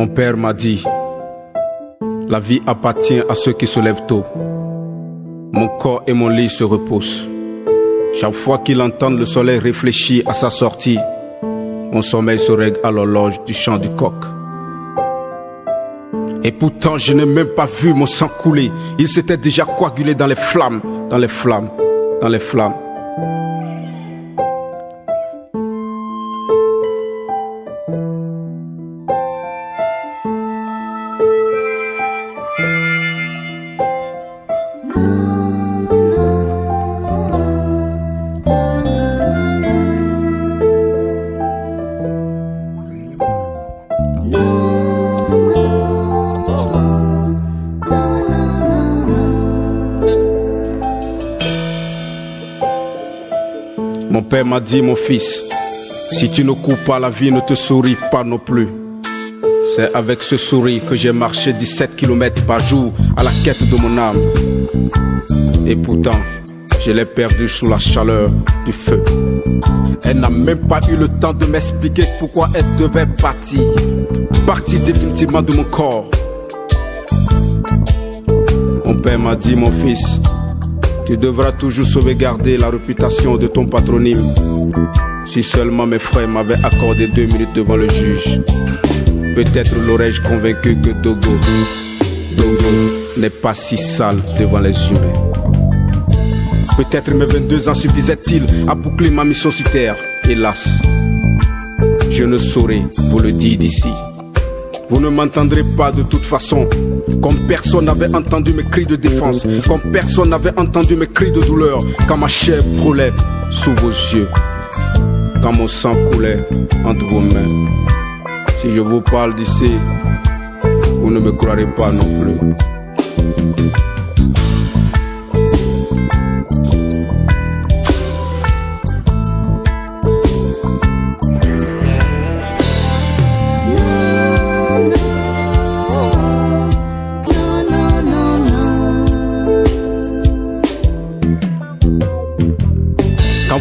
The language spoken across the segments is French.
Mon père m'a dit, la vie appartient à ceux qui se lèvent tôt. Mon corps et mon lit se reposent. Chaque fois qu'il entend le soleil réfléchir à sa sortie, mon sommeil se règle à l'horloge du chant du coq. Et pourtant, je n'ai même pas vu mon sang couler. Il s'était déjà coagulé dans les flammes, dans les flammes, dans les flammes. Mon père m'a dit, mon fils, si tu ne cours pas, la vie ne te sourit pas non plus. C'est avec ce sourire que j'ai marché 17 km par jour à la quête de mon âme. Et pourtant, je l'ai perdu sous la chaleur du feu. Elle n'a même pas eu le temps de m'expliquer pourquoi elle devait partir. Partir définitivement de mon corps. Mon père m'a dit, mon fils, tu devras toujours sauvegarder la réputation de ton patronyme. Si seulement mes frères m'avaient accordé deux minutes devant le juge, peut-être l'aurais-je convaincu que Dogo, Dogo n'est pas si sale devant les humains. Peut-être mes 22 ans suffisaient-ils à boucler ma mission sur terre. Hélas, je ne saurais vous le dire d'ici. Vous ne m'entendrez pas de toute façon. Comme personne n'avait entendu mes cris de défense. Comme personne n'avait entendu mes cris de douleur. Quand ma chair brûlait sous vos yeux. Quand mon sang coulait entre vos mains. Si je vous parle d'ici, vous ne me croirez pas non plus.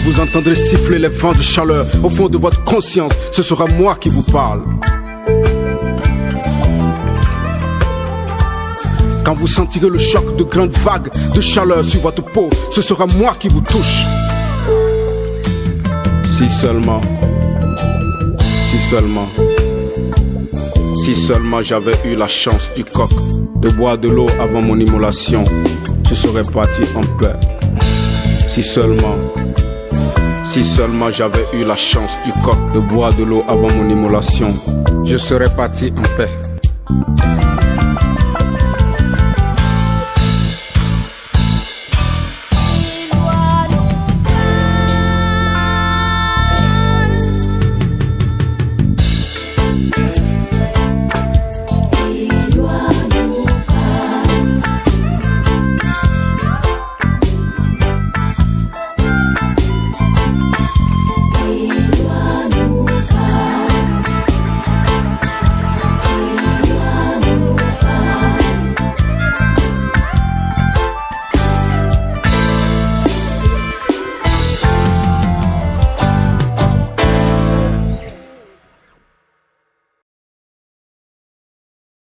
Vous entendrez siffler les vents de chaleur au fond de votre conscience, ce sera moi qui vous parle. Quand vous sentirez le choc de grandes vagues de chaleur sur votre peau, ce sera moi qui vous touche. Si seulement, si seulement, si seulement j'avais eu la chance du coq de boire de l'eau avant mon immolation, je serais parti en paix. Si seulement, si seulement j'avais eu la chance du coq de boire de l'eau avant mon immolation, je serais parti en paix.